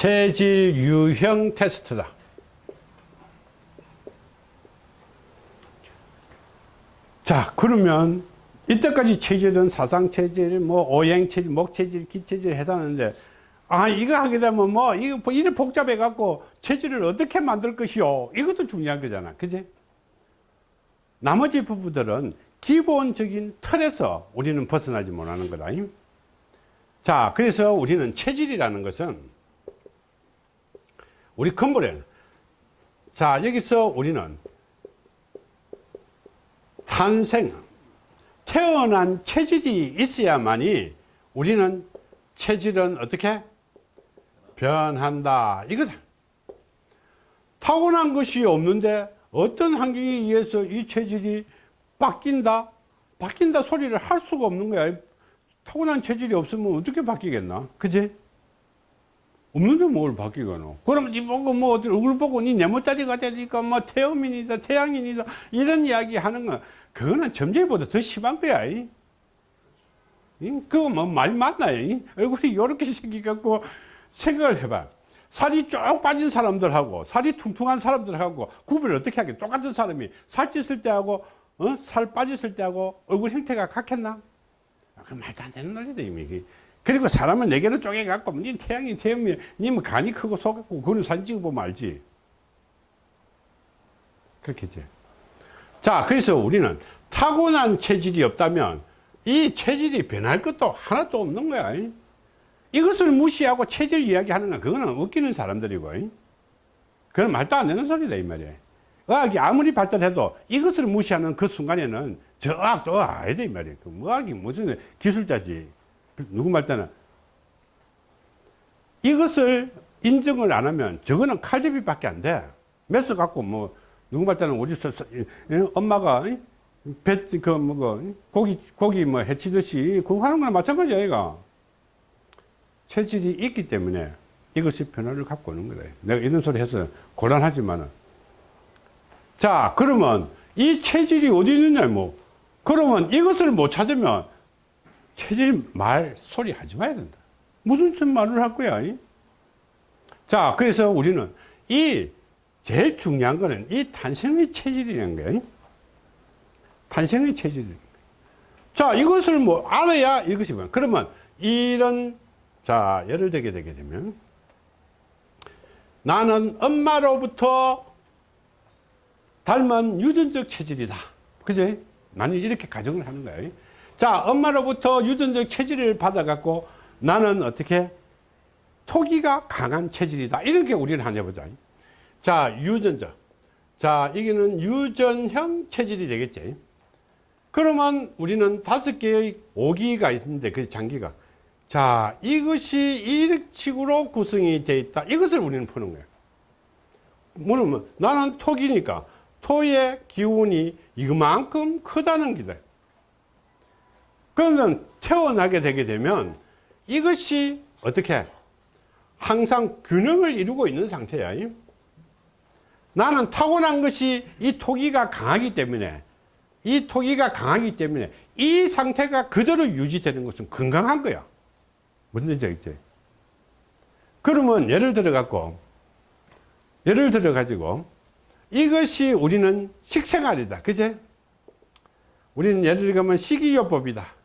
체질 유형 테스트다. 자, 그러면 이때까지 체질은 사상체질, 뭐 오행체질, 목체질, 기체질 해서하는데 아, 이거 하게 되면 뭐, 이거 뭐 이래 복잡해 갖고 체질을 어떻게 만들 것이요? 이것도 중요한 거잖아. 그지? 나머지 부분들은 기본적인 틀에서 우리는 벗어나지 못하는 거다. 자, 그래서 우리는 체질이라는 것은 우리 근본에 자, 여기서 우리는 탄생, 태어난 체질이 있어야만이 우리는 체질은 어떻게? 변한다. 이거다. 타고난 것이 없는데 어떤 환경에 의해서 이 체질이 바뀐다? 바뀐다 소리를 할 수가 없는 거야. 타고난 체질이 없으면 어떻게 바뀌겠나? 그지 없는데 뭘 바뀌거노 그럼 니 보고 뭐 어디 얼굴 보고 니 네모짜리가 되니까 뭐 태음인이다 태양인이다 이런 이야기 하는 거 그거는 점쟁이보다 더 심한 거야 이. 그거 뭐 말 맞나요 얼굴이 이렇게 생겨갖고 생각을 해봐. 살이 쭉 빠진 사람들하고 살이 퉁퉁한 사람들하고 구별을 어떻게 하겠 똑같은 사람이 살찌을 때하고 어? 살 빠졌을 때하고 얼굴 형태가 같겠나? 그 말도 안 되는 논리다 이미 그리고 사람은 네 개는 쪼개갖고 니 태양이 태양이 니면 간이 크고 속았고 그거는 사진 찍어보면 알지? 그렇겠지 자 그래서 우리는 타고난 체질이 없다면 이 체질이 변할 것도 하나도 없는 거야. 이것을 무시하고 체질 이야기하는 건 그거는 웃기는 사람들이고. 그건 말도 안 되는 소리다 이 말이야. 의학이 아무리 발달해도 이것을 무시하는 그 순간에는 저 의학도 아니다 이 말이야. 그 의학이 무슨 기술자지 누구 말따는. 이것을 인정을 안 하면 저거는 칼제비밖에 안 돼. 메스 갖고 뭐 누구 말따는 우리 엄마가 배그 뭐고 고기 고기 뭐 해치듯이 그거 하는 거나 마찬가지야 이가. 체질이 있기 때문에 이것이 변화를 갖고 오는 거다. 내가 이런 소리 해서 곤란하지만은. 자 그러면 이 체질이 어디 있느냐 뭐. 그러면 이것을 못 찾으면 체질 말 소리 하지 마야 된다. 무슨 말을 할 거야 이? 자 그래서 우리는 이 제일 중요한 거는 이 탄생의 체질이라는 거예요 탄생의 체질 자 이것을 뭐 알아야 이것이 뭐 그러면 이런 자 예를 들게 되게 되면 나는 엄마로부터 닮은 유전적 체질이다. 그제 나는 이렇게 가정을 하는 거예요 자 엄마로부터 유전적 체질을 받아 갖고 나는 어떻게? 토기가 강한 체질이다. 이렇게 우리는 하냐 보자. 자 유전적 자 이게는 유전형 체질이 되겠지. 그러면 우리는 다섯 개의 오기가 있는데 그 장기가. 자 이것이 이런 식으로 구성이 되어 있다. 이것을 우리는 푸는 거예요 뭐냐면 나는 토기니까 토의 기운이 이만큼 크다는 기다 그러면 태어나게 되게 되면 이것이 어떻게 항상 균형을 이루고 있는 상태야 나는 타고난 것이 이 토기가 강하기 때문에 이 토기가 강하기 때문에 이 상태가 그대로 유지되는 것은 건강한 거야. 무슨 얘기지? 그러면 예를 들어 갖고 예를 들어 가지고 이것이 우리는 식생활이다. 그제? 우리는 예를 들면 식이요법이다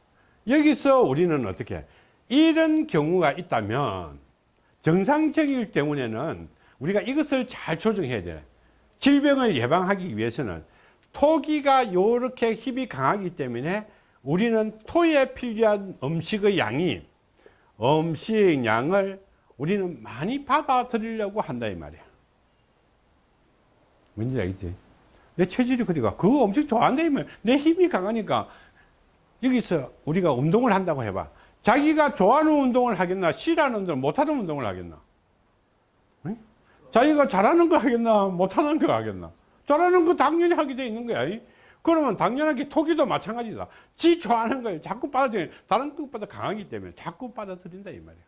여기서 우리는 어떻게 이런 경우가 있다면 정상적일 때문에는 우리가 이것을 잘 조정해야 돼 질병을 예방하기 위해서는 토기가 이렇게 힘이 강하기 때문에 우리는 토에 필요한 음식의 양이 음식량을 우리는 많이 받아들이려고 한다 이 말이야 뭔지 알겠지? 내 체질이 그리가 그거 엄청 좋아한다 이 말이야 내 힘이 강하니까 여기서 우리가 운동을 한다고 해봐. 자기가 좋아하는 운동을 하겠나 싫어하는 운동을 못하는 운동을 하겠나? 응? 자기가 잘하는 거 하겠나 못하는 거 하겠나? 잘하는 거 당연히 하게 돼 있는 거야. 그러면 당연하게 토기도 마찬가지다. 지 좋아하는 걸 자꾸 받아들이 다른 것보다 강하기 때문에 자꾸 받아들인다 이 말이야.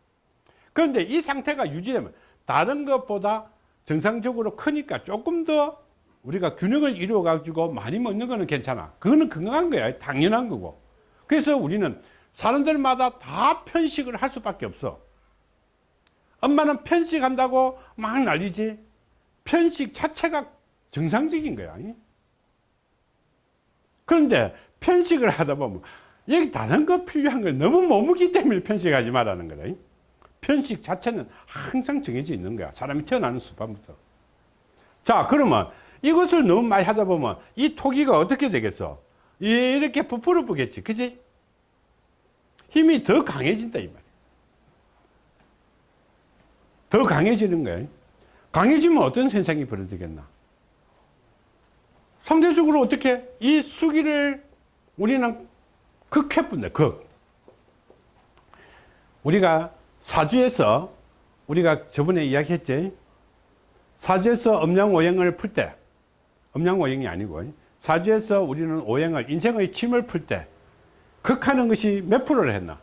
그런데 이 상태가 유지되면 다른 것보다 정상적으로 크니까 조금 더 우리가 균형을 이루어 가지고 많이 먹는 거는 괜찮아. 그거는 건강한 거야. 당연한 거고 그래서 우리는 사람들마다 다 편식을 할 수밖에 없어. 엄마는 편식한다고 막 난리지. 편식 자체가 정상적인 거야. 그런데 편식을 하다 보면 여기 다른 거 필요한 걸 너무 못 먹기 때문에 편식하지 말라는 거다. 편식 자체는 항상 정해져 있는 거야. 사람이 태어나는 수반부터. 자 그러면 이것을 너무 많이 하다 보면 이 토기가 어떻게 되겠어 이렇게 부풀어 보겠지. 그지? 힘이 더 강해진다 이 말이야. 더 강해지는 거야. 강해지면 어떤 현상이 벌어지겠나? 상대적으로 어떻게 이 수기를 우리는 극해뿐다 극. 우리가 사주에서 우리가 저번에 이야기했지? 사주에서 음양오행을 풀 때 음양오행이 아니고 사주에서 우리는 오행을 인생의 침을 풀 때 극하는 것이 몇 프로를 했나?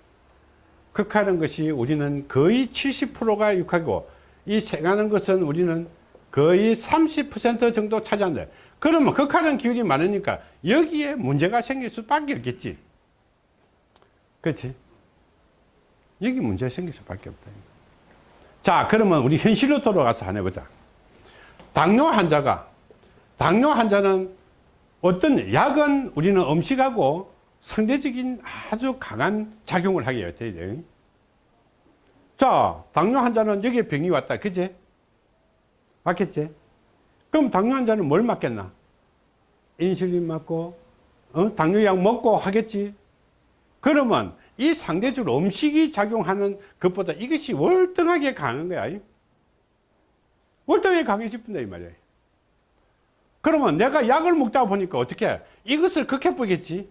극하는 것이 우리는 거의 70%가 극하고 이 생하는 것은 우리는 거의 30% 정도 차지한다. 그러면 극하는 기운이 많으니까 여기에 문제가 생길 수밖에 없겠지. 그렇지 여기 문제가 생길 수밖에 없다. 자 그러면 우리 현실로 돌아가서 한번 해보자. 당뇨 환자가 당뇨 환자는 어떤 약은 우리는 음식하고 상대적인 아주 강한 작용을 하게 돼요 자 당뇨 환자는 여기에 병이 왔다. 그지 맞겠지? 그럼 당뇨 환자는 뭘 맞겠나? 인슐린 맞고 어? 당뇨약 먹고 하겠지. 그러면 이 상대적으로 음식이 작용하는 것보다 이것이 월등하게 강한 거야. 월등하게 강해질 뿐다 이 말이야 그러면 내가 약을 먹다 보니까 어떻게 이것을 극해보겠지?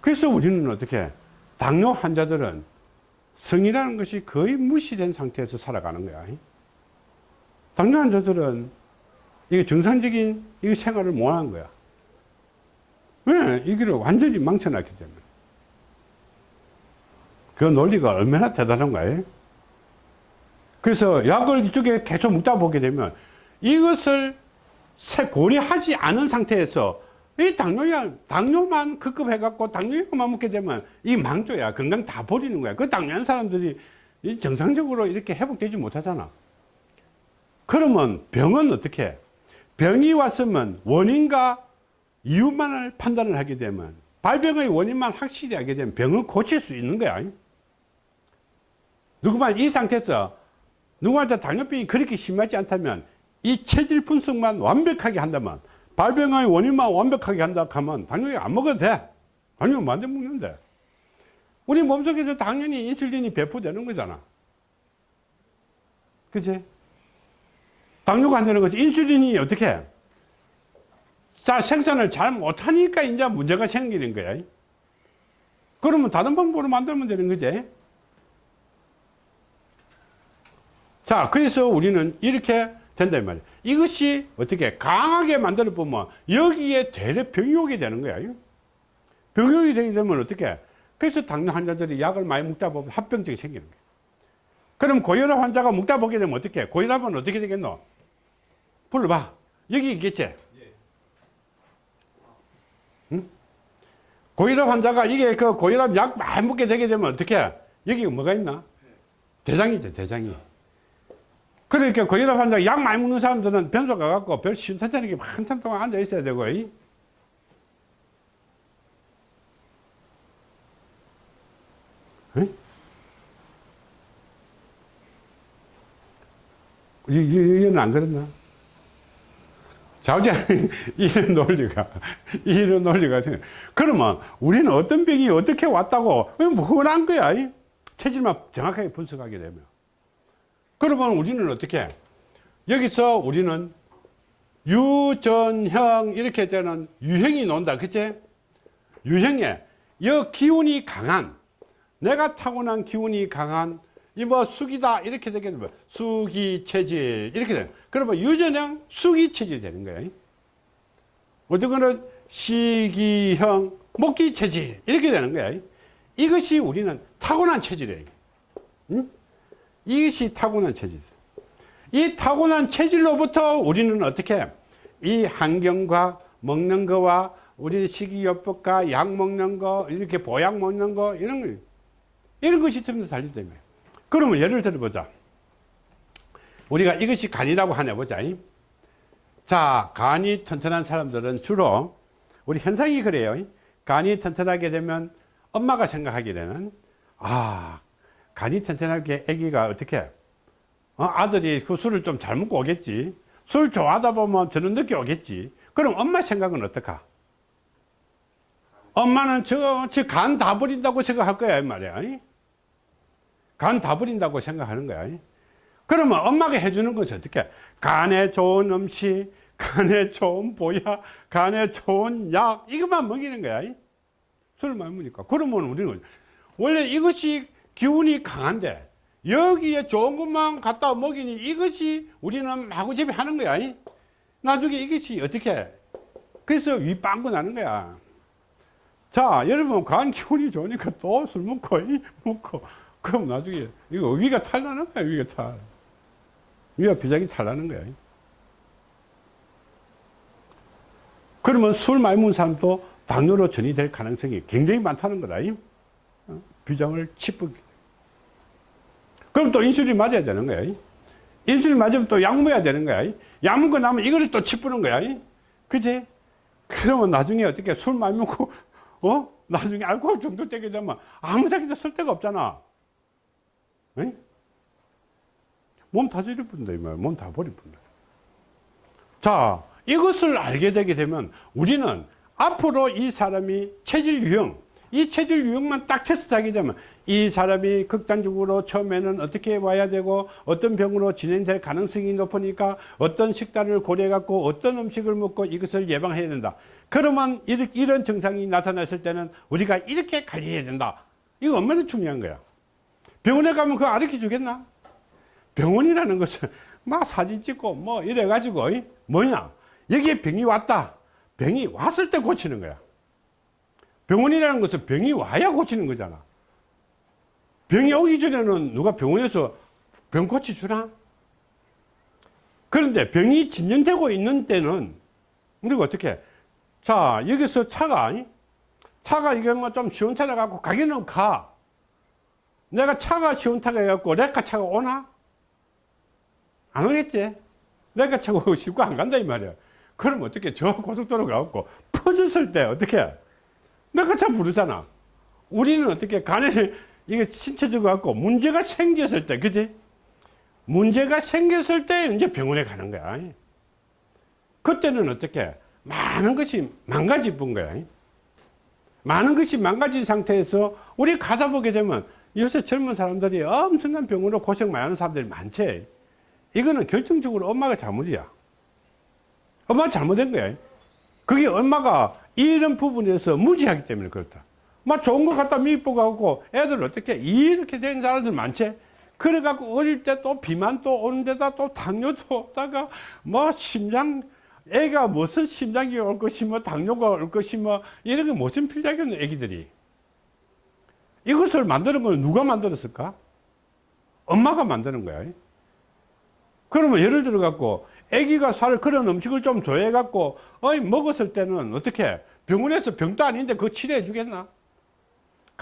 그래서 우리는 어떻게 당뇨 환자들은 성이라는 것이 거의 무시된 상태에서 살아가는 거야. 당뇨 환자들은 이게 정상적인 이 생활을 못하는 거야. 왜? 이거를 완전히 망쳐놨기 때문에. 그 논리가 얼마나 대단한 거예요 그래서 약을 이쪽에 계속 먹다 보게 되면 이것을 고려하지 않은 상태에서 이 당뇨약, 당뇨만 급급해 갖고 당뇨약만 먹게 되면 이 망조야. 건강 다 버리는 거야. 그 당뇨한 사람들이 정상적으로 이렇게 회복되지 못하잖아. 그러면 병은 어떻게 해? 병이 왔으면 원인과 이유만을 판단을 하게 되면 발병의 원인만 확실히 하게 되면 병을 고칠 수 있는 거야. 누구만 이 상태에서 누구한테 당뇨병이 그렇게 심하지 않다면 이 체질 분석만 완벽하게 한다면 발병의 원인만 완벽하게 한다 하면 당연히 안 먹어도 돼. 당연히 만들 먹는데. 우리 몸속에서 당연히 인슐린이 배포되는 거잖아. 그치? 당뇨가 안 되는 거지. 인슐린이 어떻게? 해? 자 생산을 잘 못하니까 이제 문제가 생기는 거야. 그러면 다른 방법으로 만들면 되는 거지 자 그래서 우리는 이렇게 된다 이 말이야 이것이 어떻게 강하게 만들어 보면 여기에 병이 오게 되는 거야. 병이 되게 되면 어떻게? 그래서 당뇨 환자들이 약을 많이 먹다 보면 합병증이 생기는 거야. 그럼 고혈압 환자가 먹다 보게 되면 어떻게? 고혈압은 어떻게 되겠노? 불러봐. 여기 있겠지? 응? 고혈압 환자가 이게 그 고혈압 약 많이 먹게 되게 되면 어떻게? 여기 뭐가 있나? 대장이죠 대장이 그러니까 고혈압 환자 약 많이 먹는 사람들은 변소 가갖고 별 신사자리게 한참 동안 앉아 있어야 되고 이? 이건 안 그랬나? 자우자 이런 논리가 이런 논리가 그러면 우리는 어떤 병이 어떻게 왔다고 흔한 거야 체질만 정확하게 분석하게 되면 그러면 우리는 어떻게? 여기서 우리는 유전형 이렇게 되는 유형이 논다. 그치? 유형에 이 기운이 강한 내가 타고난 기운이 강한 이뭐 수기다 이렇게 되게 되면 수기 체질 이렇게 되는 그러면 유전형 수기 체질이 되는 거예요 어떻게는 시기형 목기 체질 이렇게 되는 거예요 이것이 우리는 타고난 체질이에요. 응? 이것이 타고난 체질. 이 타고난 체질로부터 우리는 어떻게 이 환경과 먹는 거와 우리 식이요법과 약 먹는 거 이렇게 보약 먹는 거 이런 거 이런 것이 전부 달리다며 그러면 예를 들어 보자. 우리가 이것이 간이라고 하냐 보자. 자 간이 튼튼한 사람들은 주로 우리 현상이 그래요. 간이 튼튼하게 되면 엄마가 생각하기에는 아 간이 튼튼하게 아기가 어떻게 어, 아들이 그 술을 좀 잘 먹고 오겠지 술 좋아하다 보면 저는 늦게 오겠지 그럼 엄마 생각은 어떡하 엄마는 저, 저간 다 버린다고 생각할 거야, 이 말이야. 간 다 버린다고 생각하는 거야. 그러면 엄마가 해주는 것은 어떻게? 간에 좋은 음식, 간에 좋은 보약, 간에 좋은 약, 이것만 먹이는 거야. 술을 많이 먹으니까. 그러면 우리는 원래 이것이 기운이 강한데, 여기에 좋은 것만 갖다 먹이니 이것이 우리는 마구잡이 하는 거야. 나중에 이것이 어떻게? 그래서 윗빵꾸 나는 거야. 자, 여러분, 간 기운이 좋으니까 또 술 먹고, 이 먹고. 그럼 나중에, 이거 위가 탈나는 거야, 위가 탈. 위가 비장이 탈나는 거야. 그러면 술 많이 먹는 사람도 당뇨로 전이 될 가능성이 굉장히 많다는 거다. 이. 어? 비장을 치쁘게. 그럼 또 인슐린 맞아야 되는 거야. 이. 인슐린 맞으면 또 약 먹어야 되는 거야. 이. 약 먹고 나면 이거를 또 치푸는 거야. 이. 그지? 그러면 나중에 어떻게 술 많이 먹고 어? 나중에 알코올 중독되게 되면 아무 데나 쓸 데가 없잖아. 에? 몸다 저릴 뿐다, 이 말. 몸 다 버릴 뿐다. 자, 이것을 알게 되게 되면 우리는 앞으로 이 사람이 체질 유형, 이 체질 유형만 딱 테스트하게 되면 이 사람이 극단적으로 처음에는 어떻게 와야 되고 어떤 병으로 진행될 가능성이 높으니까 어떤 식단을 고려해 갖고 어떤 음식을 먹고 이것을 예방해야 된다. 그러면 이런 증상이 나타났을 때는 우리가 이렇게 관리해야 된다. 이거 얼마나 중요한 거야. 병원에 가면 그거 가르쳐 주겠나? 병원이라는 것은 막 사진 찍고 뭐 이래 가지고 뭐냐 여기에 병이 왔다. 병이 왔을 때 고치는 거야. 병원이라는 것은 병이 와야 고치는 거잖아. 병이 오기 전에는 누가 병원에서 병 고쳐주나? 그런데 병이 진전되고 있는 때는 우리가 어떻게 자 여기서 차가 차가 이게 뭐좀 시원찮아 갖고 가기는 가. 내가 차가 시원타게 해갖고 레카 차가 오나? 안 오겠지? 레카 차가 쉽고 안 간다 이 말이야. 그럼 어떻게 저 고속도로 가갖고 퍼졌을 때 어떻게 레카 차 부르잖아. 우리는 어떻게 간에 이게 신체적 갖고 문제가 생겼을 때 그지 문제가 생겼을 때 이제 병원에 가는 거야 그때는 어떻게 많은 것이 망가질 뿐 거야. 많은 것이 망가진 상태에서 우리 가다 보게 되면 요새 젊은 사람들이 엄청난 병으로 고생 많이 하는 사람들이 많지. 이거는 결정적으로 엄마가 잘못이야. 엄마가 잘못된 거야. 그게 엄마가 이런 부분에서 무지하기 때문에 그렇다. 막 좋은 거 갖다 미입고 애들 어떻게 이렇게 된 사람들 많지? 그래갖고 어릴 때 또 비만 또 오는 데다 또 당뇨도 오다가 뭐 심장 애가 무슨 심장이 올 것이 뭐 당뇨가 올 것이 뭐 이런 게 무슨 필요하겠노 애기들이? 이것을 만드는 건 누가 만들었을까? 엄마가 만드는 거야. 그러면 예를 들어 갖고 애기가 살 그런 음식을 좀 좋아해 갖고 어이 먹었을 때는 어떻게 병원에서 병도 아닌데 그거 치료해 주겠나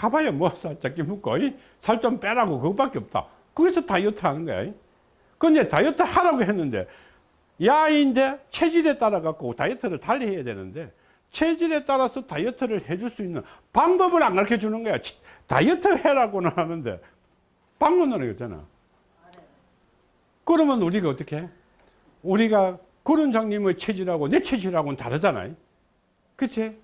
가봐야 뭐 살짝기 묻고 살 좀 빼라고. 그것밖에 없다. 거기서 다이어트 하는 거야. 근데 다이어트 하라고 했는데 야인데 체질에 따라 갖고 다이어트를 달리 해야 되는데 체질에 따라서 다이어트를 해줄 수 있는 방법을 안 가르쳐 주는 거야. 다이어트 해라고는 하는데 방문은 있잖아 그러면 우리가 어떻게 해? 우리가 그런 장님의 체질하고 내 체질하고는 다르잖아요 그치?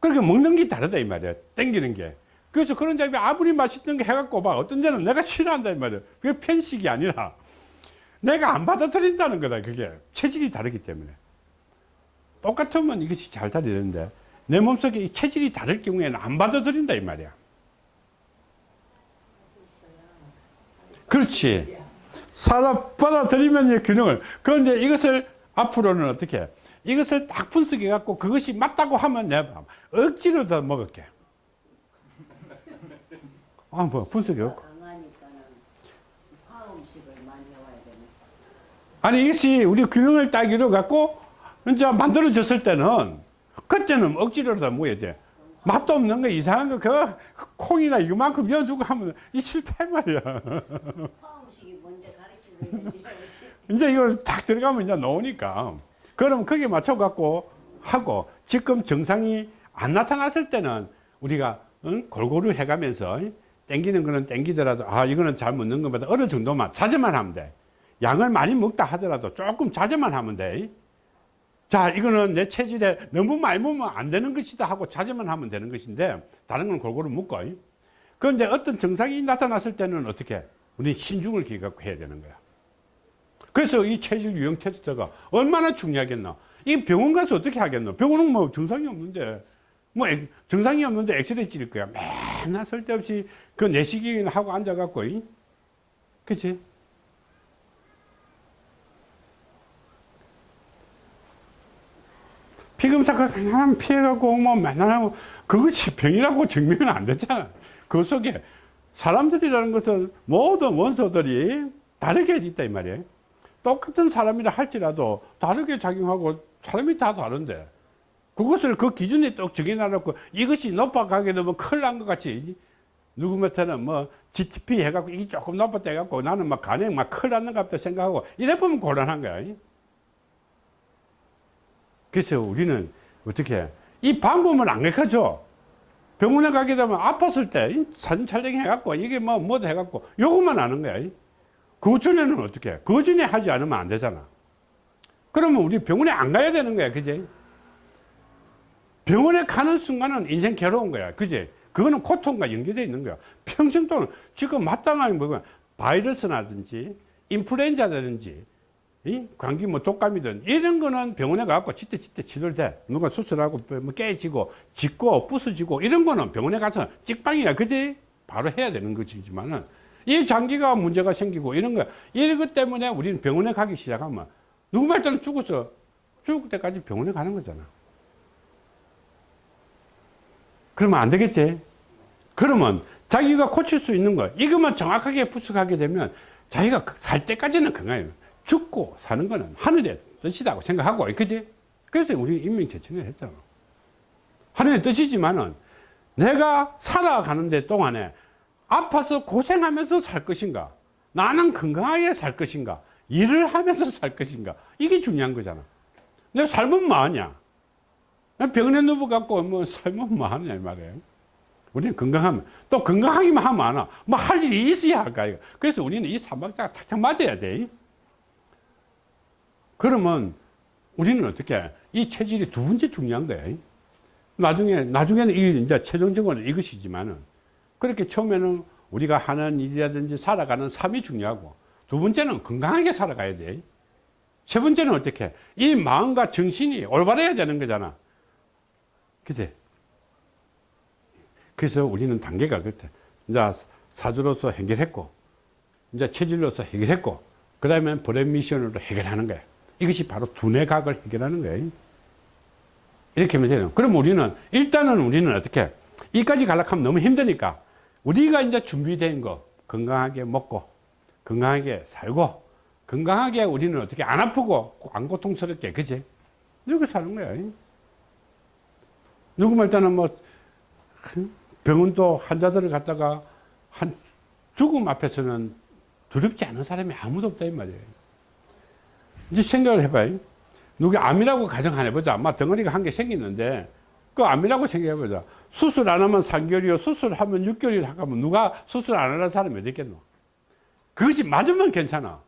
그러니까 먹는 게 다르다 이 말이야. 땡기는 게. 그래서 그런 장이 아무리 맛있는 게 해갖고 막 어떤 데는 내가 싫어한다 이 말이야. 그게 편식이 아니라 내가 안 받아들인다는 거다 그게. 체질이 다르기 때문에. 똑같으면 이것이 잘 다르는데 내 몸속에 체질이 다를 경우에는 안 받아들인다 이 말이야. 그렇지. 사다 받아들이면 균형을. 그런데 이것을 앞으로는 어떻게 이것을 딱 분석해 갖고 그것이 맞다고 하면 내가 억지로 더 먹을게. 아 뭐 분석이 없고. 아니 이것이 우리 균형을 딱 이루어 갖고 이제 만들어졌을 때는 그때는 억지로라도 뭐야 돼. 맛도 없는 거 이상한 거 그 콩이나 이만큼 여주고 하면 이 싫다 이 말이야. 이제 이거 딱 들어가면 이제 나오니까. 그럼 거기에 맞춰 갖고 하고 지금 정상이 안 나타났을 때는 우리가 응? 골고루 해가면서 땡기는 거는 땡기더라도 아 이거는 잘 먹는 것보다 어느 정도만 자제만 하면 돼 양을 많이 먹다 하더라도 조금 자제만 하면 돼자 이거는 내 체질에 너무 많이 먹으면 안 되는 것이다 하고 자제만 하면 되는 것인데 다른 건 골고루 먹고 그런데 어떤 정상이 나타났을 때는 어떻게 우리 신중을 기갖고 해야 되는 거야 그래서 이 체질 유형 테스트가 얼마나 중요하겠나. 이 병원 가서 어떻게 하겠노? 병원은 뭐 증상이 없는데, 뭐 엑- 증상이 없는데 엑스레이 찍을 거야. 맨날 쓸데없이 그 내시경이나 하고 앉아갖고, 이? 그치? 피검사가 그냥 피해갖고 뭐 맨날 하고 그것이 병이라고 증명은 안 되잖아. 그 속에 사람들이라는 것은 모든 원소들이 다르게 있다 이 말이에요. 똑같은 사람이라 할지라도 다르게 작용하고 사람이 다 다른데 그것을 그 기준에 딱 정해놔놓고 이것이 높아가게 되면 큰일 난 것 같이 누구한테는 뭐 GTP 해갖고 이게 조금 높았다 해갖고 나는 막 간에 막 큰일 났는 것 같다 생각하고 이래 보면 곤란한 거야. 그래서 우리는 어떻게 이 방법을 안 가르쳐줘. 병원에 가게 되면 아팠을 때이 사진 촬영 해갖고 이게 뭐 뭐도 해갖고 요것만 아는 거야. 그 전에는 어떻게 해? 그 전에 하지 않으면 안 되잖아. 그러면 우리 병원에 안 가야 되는 거야. 그지? 병원에 가는 순간은 인생 괴로운 거야. 그지? 그거는 고통과 연계되어 있는 거야. 평생 동안 지금 마땅하게 뭐가 바이러스라든지 인플루엔자든지 이 감기 뭐 독감이든 이런 거는 병원에 가고 지때 지때 치료를 돼. 누가 수술하고 뭐 깨지고 짖고 부서지고 이런 거는 병원에 가서 찍방이야. 그지? 바로 해야 되는 것이지만은 이 장기가 문제가 생기고 이런 거 이런 것 때문에 우리는 병원에 가기 시작하면 누구 말 때는 죽어서 죽을 때까지 병원에 가는 거잖아. 그러면 안 되겠지? 그러면 자기가 고칠 수 있는 거 이것만 정확하게 분석하게 되면 자기가 살 때까지는 건강해요. 죽고 사는 거는 하늘의 뜻이라고 생각하고 그지? 그래서 우리 인명체천을 했잖아. 하늘의 뜻이지만은 내가 살아가는데 동안에 아파서 고생하면서 살 것인가? 나는 건강하게 살 것인가? 일을 하면서 살 것인가? 이게 중요한 거잖아. 내가 살면 뭐하냐? 병원에 누워갖고 뭐 살면 뭐하냐 이 말이에요. 우리는 건강하면 또 건강하기만 하면 안 와. 뭐 할 일이 있어야 할까 이거. 그래서 우리는 이 삼박자가 착착 맞아야 돼. 그러면 우리는 어떻게 이 체질이 두 번째 중요한 거야. 나중에 나중에는 이 이제 최종적으로는 이것이지만은 그렇게 처음에는 우리가 하는 일이라든지 살아가는 삶이 중요하고 두 번째는 건강하게 살아가야 돼. 세 번째는 어떻게? 이 마음과 정신이 올바라야 되는 거잖아. 그치? 그래서 우리는 단계가 그렇대. 이제 사주로서 해결했고, 이제 체질로서 해결했고, 그 다음에 브랜 미션으로 해결하는 거야. 이것이 바로 두뇌각을 해결하는 거야. 이렇게 하면 돼요. 그럼 우리는, 일단은 우리는 어떻게, 이까지 가려면 너무 힘드니까, 우리가 이제 준비된 거, 건강하게 먹고, 건강하게 살고, 건강하게 우리는 어떻게 안 아프고, 안 고통스럽게, 그지? 이렇게 사는 거야. 누구 말 때는 뭐, 병원도 환자들을 갖다가 한 죽음 앞에서는 두렵지 않은 사람이 아무도 없다 이 말이에요. 이제 생각을 해봐요. 누가 암이라고 가정 안 해보자. 아마 덩어리가 한 개 생기는데 그 암이라고 생각해보자. 수술 안 하면 3개월이요. 수술하면 6개월이 하면 누가 수술 안 하는 사람이 어디 있겠노? 그것이 맞으면 괜찮아.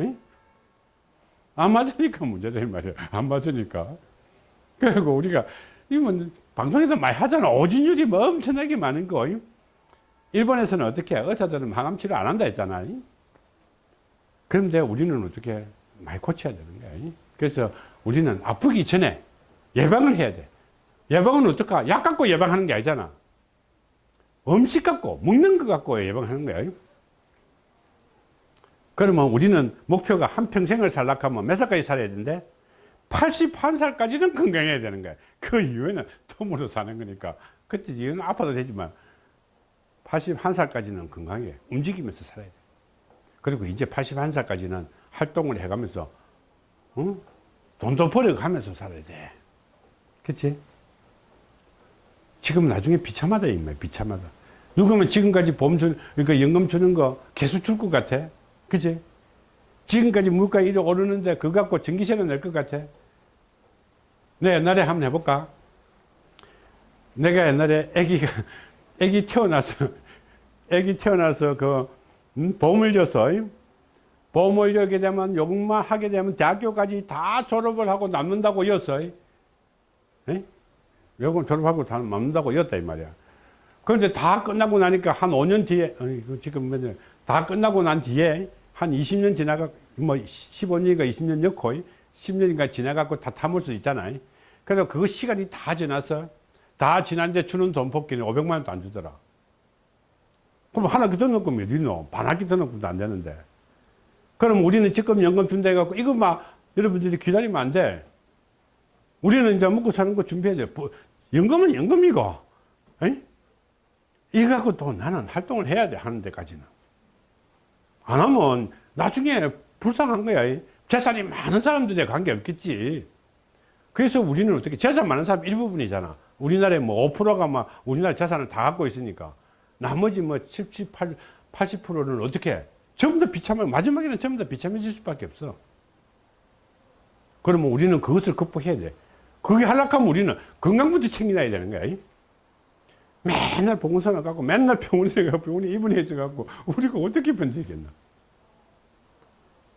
에? 안 맞으니까 문제다 이 말이야. 안 맞으니까. 그리고 우리가 이건 방송에도 많이 하잖아. 오진율이 뭐 엄청나게 많은 거. 일본에서는 어떻게 해? 의사들은 항암 치료 안 한다 했잖아. 그런데 우리는 어떻게 많이 고쳐야 되는 거야. 그래서 우리는 아프기 전에 예방을 해야 돼. 예방은 어떨까? 약 갖고 예방하는 게 아니잖아. 음식 갖고, 먹는 거 갖고 예방하는 거야. 그러면 우리는 목표가 한 평생을 살려고 하면 몇 살까지 살아야 되는데? 81살까지는 건강해야 되는 거야. 그 이후에는 톰으로 사는 거니까. 그때 이후는 아파도 되지만 81살까지는 건강해. 움직이면서 살아야 돼. 그리고 이제 81살까지는 활동을 해가면서, 어? 돈도 벌어가면서 살아야 돼. 그치? 지금 나중에 비참하다 이 말, 비참하다. 누구면 지금까지 보험 주, 그러니까 연금 주는 거 계속 줄 것 같아, 그지? 지금까지 물가 이리 오르는데 그거 갖고 전기세는 낼 것 같아. 내 옛날에 한번 해볼까? 내가 옛날에 아기가 아기 태어나서 아기 태어나서 그 음, 보험을 줬어. 보험을 열게 되면 요금만 하게 되면 대학교까지 다 졸업을 하고 남는다고 였어. 에? 요금 졸업하고 다 남는다고 였다 이 말이야. 그런데 다 끝나고 나니까 한 5년 뒤에 그 지금 다 끝나고 난 뒤에 한 20년 지나가 뭐 15년인가 20년 넣고 10년인가 지나가고 다 담을 수 있잖아요. 그래서 그 시간이 다 지나서 다 지난데 주는 돈 뽑기는 500만 원도 안 주더라. 그럼 하나 더 넣고 몇 있노? 반 학기 더 넣고도 안 되는데. 그럼 우리는 지금 연금 준다 해갖고 이거 막 여러분들이 기다리면 안 돼. 우리는 이제 먹고 사는 거 준비해야 돼. 뭐, 연금은 연금이고. 에이? 이거 갖고 또 나는 활동을 해야 돼. 하는 데까지는. 안 하면 나중에 불쌍한 거야. 이. 재산이 많은 사람들에 관계없겠지. 그래서 우리는 어떻게 재산 많은 사람 일부분이잖아. 우리나라에 뭐 5%가 막 우리나라 재산을 다 갖고 있으니까 나머지 뭐 70, 80%는 어떻게 해? 전부 다 비참해. 마지막에는 전부 다 비참해질 수밖에 없어. 그러면 우리는 그것을 극복해야 돼. 그게 하락하면 우리는 건강부터 챙겨놔야 되는 거야. 이. 맨날 보건소나 가고 맨날 병원에 가고 병원에 입원해서 가고 우리가 어떻게 번지겠나.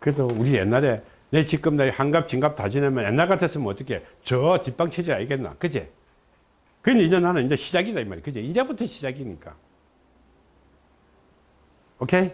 그래서 우리 옛날에 내 지금 내 한갑 진갑 다 지내면 옛날 같았으면 어떻게 저 뒷방 체질 알겠나? 그제 근데 이제 나는 이제 시작이다 이 말이야. 그제 이제부터 시작이니까. 오케이